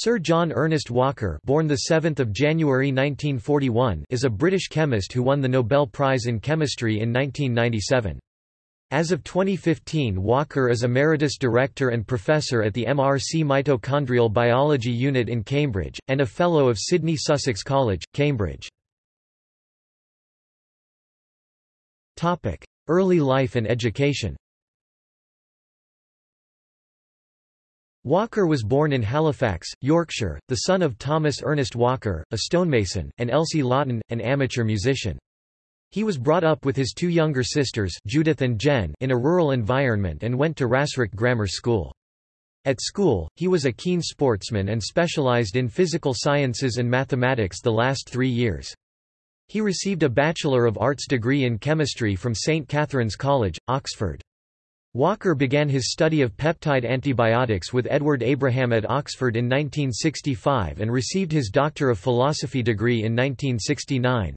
Sir John Ernest Walker born 7 January 1941 is a British chemist who won the Nobel Prize in Chemistry in 1997. As of 2015 Walker is Emeritus Director and Professor at the MRC Mitochondrial Biology Unit in Cambridge, and a Fellow of Sidney Sussex College, Cambridge. Early life and education Walker was born in Halifax, Yorkshire, the son of Thomas Ernest Walker, a stonemason, and Elsie Lawton, an amateur musician. He was brought up with his two younger sisters Judith and Jen in a rural environment and went to Rastrick Grammar School. At school, he was a keen sportsman and specialised in physical sciences and mathematics the last three years. He received a Bachelor of Arts degree in chemistry from St Catherine's College, Oxford. Walker began his study of peptide antibiotics with Edward Abraham at Oxford in 1965 and received his Doctor of Philosophy degree in 1969.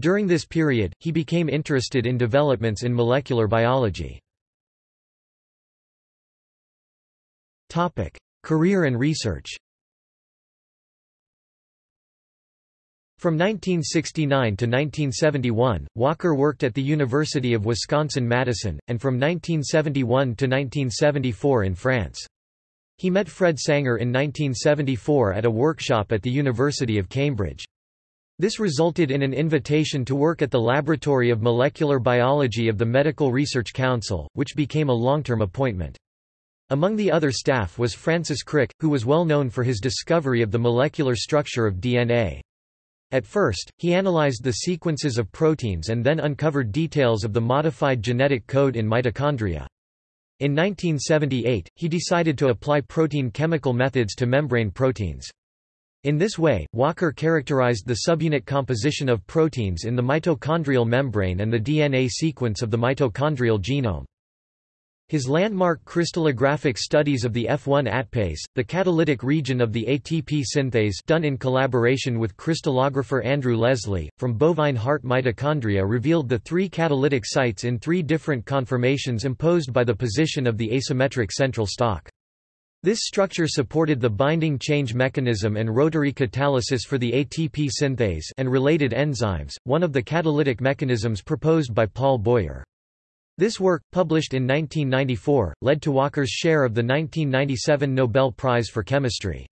During this period, he became interested in developments in molecular biology. Career and research From 1969 to 1971, Walker worked at the University of Wisconsin-Madison, and from 1971 to 1974 in France. He met Fred Sanger in 1974 at a workshop at the University of Cambridge. This resulted in an invitation to work at the Laboratory of Molecular Biology of the Medical Research Council, which became a long-term appointment. Among the other staff was Francis Crick, who was well known for his discovery of the molecular structure of DNA. At first, he analyzed the sequences of proteins and then uncovered details of the modified genetic code in mitochondria. In 1978, he decided to apply protein chemical methods to membrane proteins. In this way, Walker characterized the subunit composition of proteins in the mitochondrial membrane and the DNA sequence of the mitochondrial genome. His landmark crystallographic studies of the F1 ATPase, the catalytic region of the ATP synthase done in collaboration with crystallographer Andrew Leslie, from bovine heart mitochondria revealed the three catalytic sites in three different conformations imposed by the position of the asymmetric central stalk. This structure supported the binding change mechanism and rotary catalysis for the ATP synthase and related enzymes, one of the catalytic mechanisms proposed by Paul Boyer. This work, published in 1994, led to Walker's share of the 1997 Nobel Prize for Chemistry.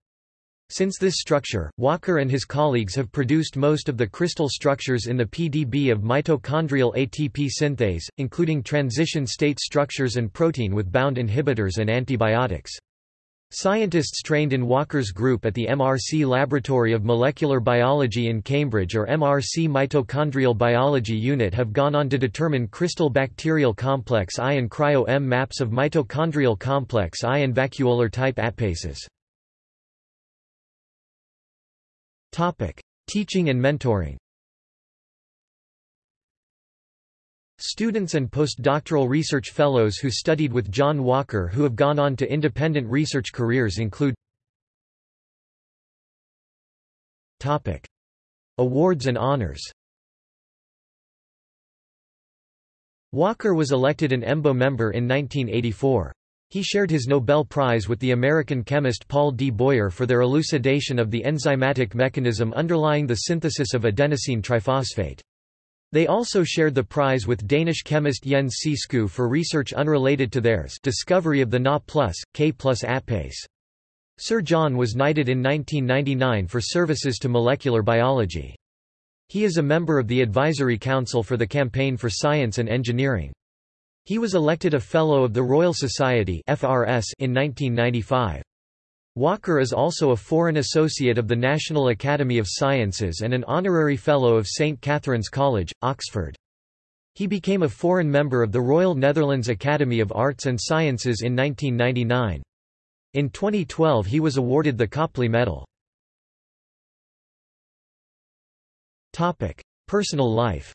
Since this structure, Walker and his colleagues have produced most of the crystal structures in the PDB of mitochondrial ATP synthase, including transition state structures and protein with bound inhibitors and antibiotics. Scientists trained in Walker's group at the MRC Laboratory of Molecular Biology in Cambridge or MRC Mitochondrial Biology Unit have gone on to determine crystal bacterial complex I and cryo-EM maps of mitochondrial complex I and vacuolar type ATPases. Teaching and mentoring Students and postdoctoral research fellows who studied with John Walker who have gone on to independent research careers include Topic. Awards and honors Walker was elected an EMBO member in 1984. He shared his Nobel Prize with the American chemist Paul D. Boyer for their elucidation of the enzymatic mechanism underlying the synthesis of adenosine triphosphate. They also shared the prize with Danish chemist Jens C. Skou for research unrelated to theirs discovery of the Na K ATPase. Sir John was knighted in 1999 for services to molecular biology. He is a member of the Advisory Council for the Campaign for Science and Engineering. He was elected a Fellow of the Royal Society in 1995. Walker is also a Foreign Associate of the National Academy of Sciences and an Honorary Fellow of St Catherine's College, Oxford. He became a foreign member of the Royal Netherlands Academy of Arts and Sciences in 1999. In 2012 he was awarded the Copley Medal. Personal life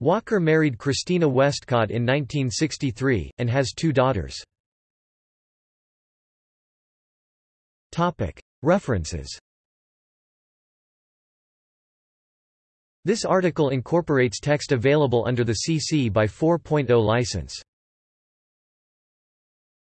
Walker married Christina Westcott in 1963, and has two daughters. References This article incorporates text available under the CC by 4.0 license.